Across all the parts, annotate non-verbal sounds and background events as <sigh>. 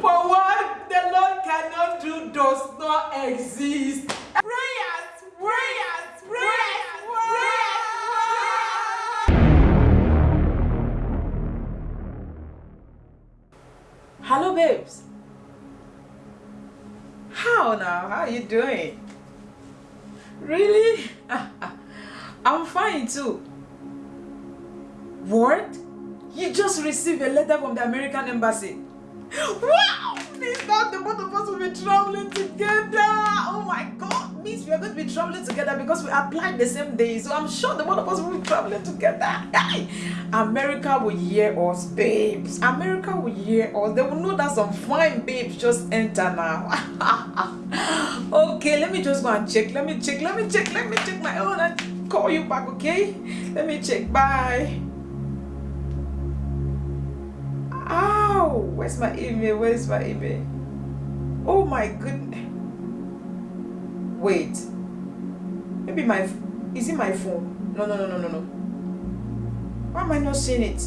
For what the Lord cannot do does not exist. Prayers, prayers, prayers, prayers, Hello, babes. How now? How are you doing? Really? <laughs> I'm fine too. What? You just received a letter from the American embassy. Wow! Means now the both of us will be traveling together. Oh my god. Means we are going to be traveling together because we applied the same day. So I'm sure the both of us will be traveling together. Hey! America will hear us, babes. America will hear us. They will know that some fine babes just enter now. <laughs> okay, let me just go and check. Let me check. Let me check. Let me check my own and call you back, okay? Let me check. Bye. Where's my email? Where's my email? Oh my goodness. Wait. Maybe my is it my phone? No, no, no, no, no, no. Why am I not seeing it?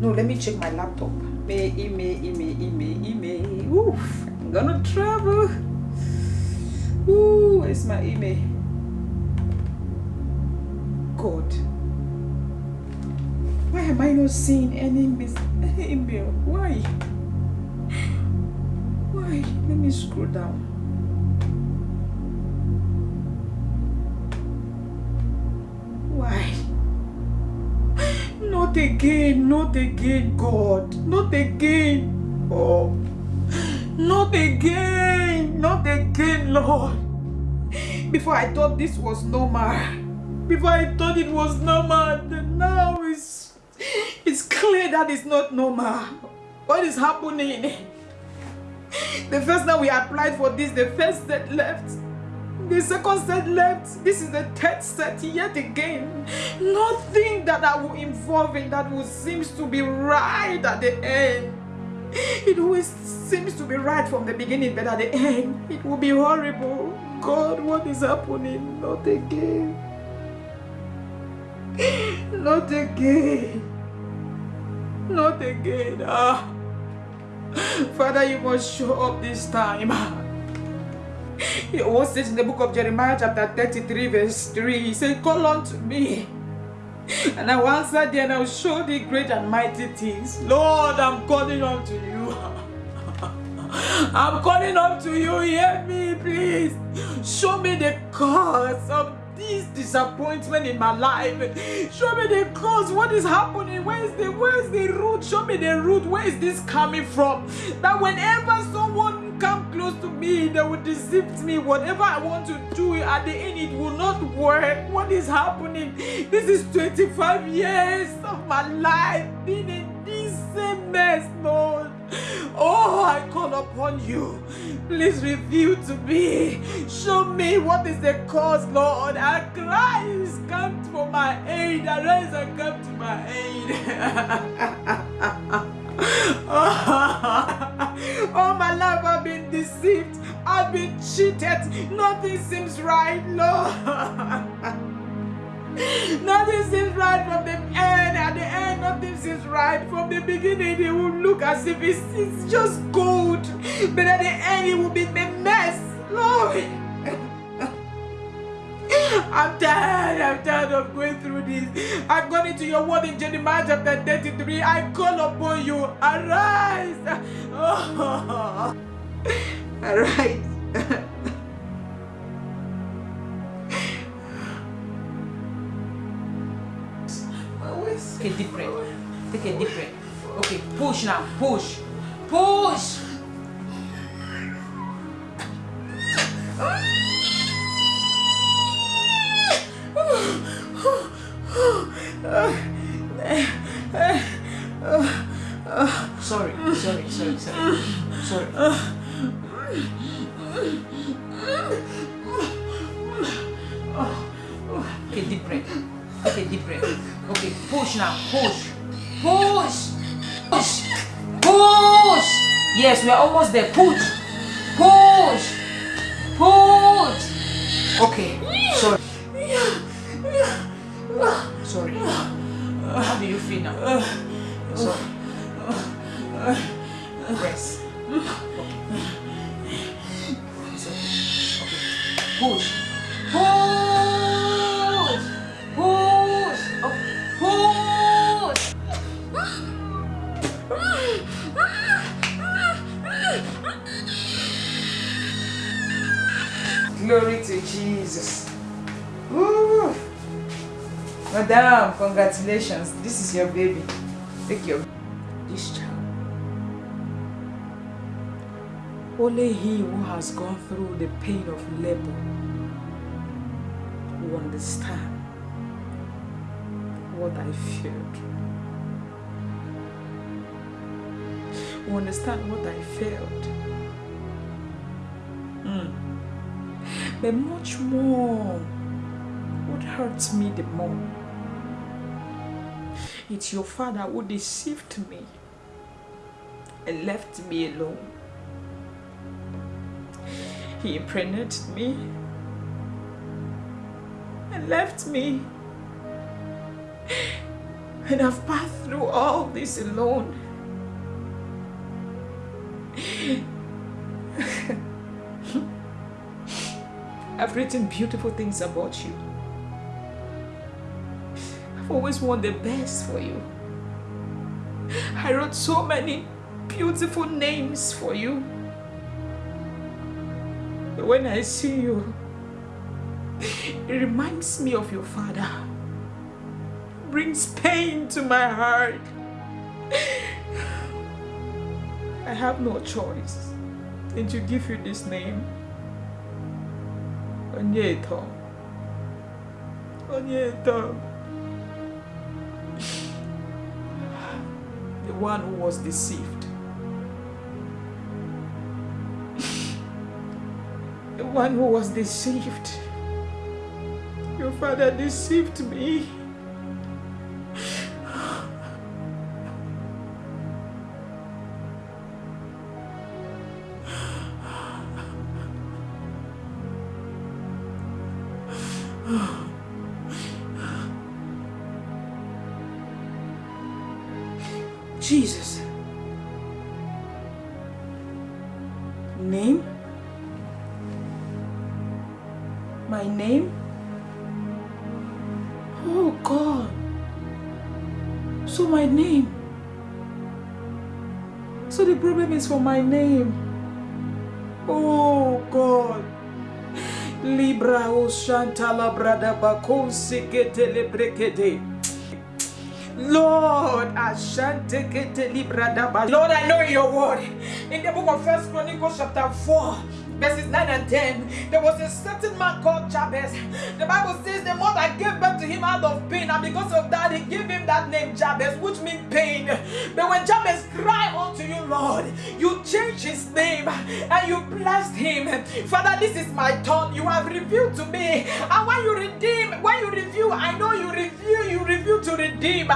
No, let me check my laptop. Email, email, email, email, email. Oof, I'm gonna travel. Ooh, where's my email? God. Am I not seeing any email? <laughs> Why? Why? Let me scroll down. Why? <gasps> Not again, not again, God. Not again. Oh. <gasps> Not again, not again, Lord. Before I thought this was normal. Before I thought it was normal, now clear that is not normal. What is happening? The first time we applied for this, the first set left. The second set left. This is the third set yet again. Nothing that I will involve in that will seems to be right at the end. It always seems to be right from the beginning, but at the end, it will be horrible. God, what is happening? Not again. Not again. Not again. Ah. Father, you must show up this time. It was says in the book of Jeremiah, chapter 33, verse 3. He said, Call unto me. And I will answer thee and I will show thee great and mighty things. Lord, I'm calling unto you. I'm calling unto you. Hear me, please. Show me the cause of this disappointment in my life. Show me the cause. What is happening? Where is the where is the root? Show me the root. Where is this coming from? That whenever someone come close to me, they will deceive me. Whatever I want to do at the end, it will not work. What is happening? This is 25 years of my life being in upon you. Please reveal to me. Show me what is the cause, Lord. I cry, come for my aid. I Arise and come to my aid. All <laughs> oh, my life I've been deceived. I've been cheated. Nothing seems right, Lord. <laughs> Nothing seems right from the end. At the end, nothing seems right. From the beginning, it will look as if it's, it's just gold. But at the end, it will be the mess. Lord. I'm tired. I'm tired of going through this. I've gone into your word in Jeremiah chapter 33. I call upon you. Arise. Oh. Arise. Take a deep breath. Take a deep breath. Okay, push now. Push. Push. Sorry, sorry, sorry, sorry. Sorry. Okay, deep breath. Okay, deep breath. Okay, push now. Push. Push. Push. Push. Yes, we are almost there. Push. Push. Push. Okay. Sorry. Sorry. Glory to Jesus. Woo. Madam, congratulations. This is your baby. Take your this child. Only he who has gone through the pain of labor will understand what I felt. Will understand what I felt. Mm. But much more, what hurts me the more, it's your father who deceived me and left me alone. He impregnated me and left me. And I've passed through all this alone. I've written beautiful things about you. I've always wanted the best for you. I wrote so many beautiful names for you. But when I see you, it reminds me of your father. It brings pain to my heart. I have no choice than to give you this name. Onyeto. Onyeto. The one who was deceived. The one who was deceived. Your father deceived me. Jesus. Name? My name? Oh God. So my name. So the problem is for my name. Oh God. Libra oh, o shantala brada bakon sekete lebrekete. Lord. Lord, I know your word. In the book of First Chronicles, chapter 4, verses 9 and 10, there was a certain man called Jabez. The Bible says the mother gave birth to him out of pain, and because of that, he gave him that name Jabez, which means pain. But when Jabez cried unto you, Lord, you changed his name and you blessed him. Father, this is my turn. You have revealed to me. And when you redeem, when you review, I know you review, you review to redeem.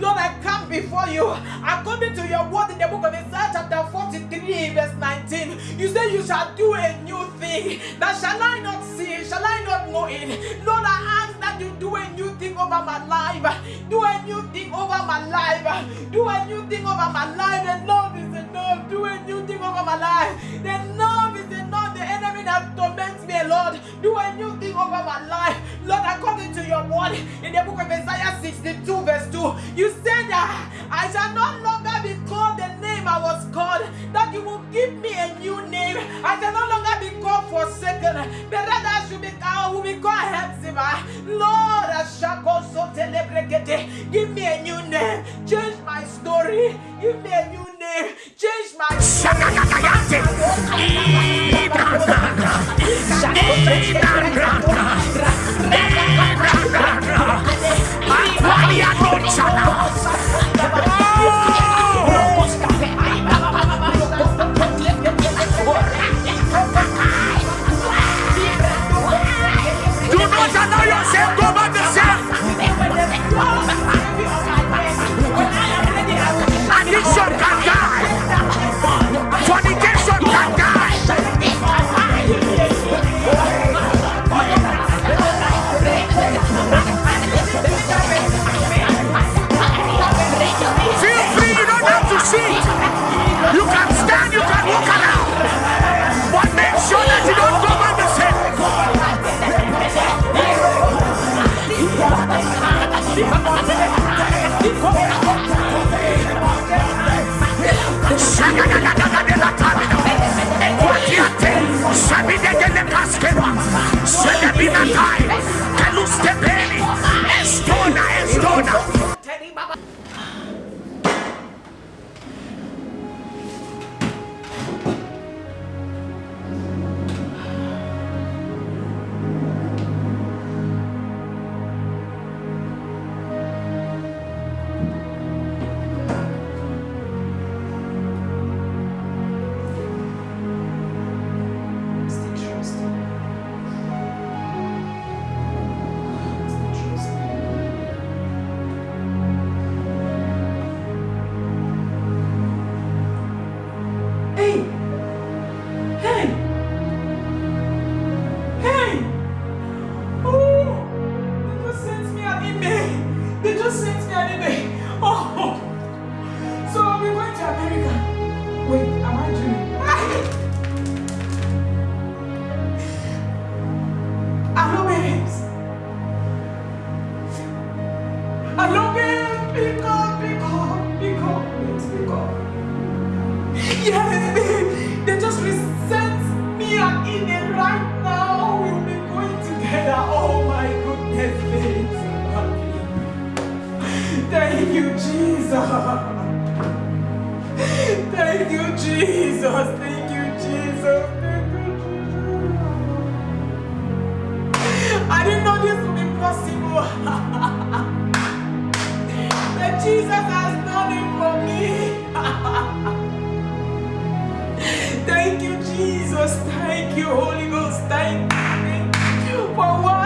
Lord, I come before you according to your word in the book of Isaiah, chapter 43, verse 19. You say you shall do new thing. That shall I not see? Shall I not know it? Lord, I ask that you do a new thing over my life. Do a new thing over my life. Do a new thing over my life. Enough is enough. Do a new thing over my life. Enough is enough. The enemy that torments me, Lord. Do a new thing over my life. Lord, according to your word in the book of Isaiah 62, verse 2, you said that I shall no longer be called the I was called, that you will give me a new name. I shall no longer be called forsaken, but rather I should be called, will be called Hepzibah. Lord, I shall go so. Give me a new name. Change my story. Give me a new name. Change my Do <laughs> Thank you, Jesus. Thank you, Jesus. Thank you, Jesus. I didn't know this would be possible. <laughs> that Jesus has done it for me. <laughs> Thank you, Jesus. Thank you, Holy Ghost. Thank you. Thank you for what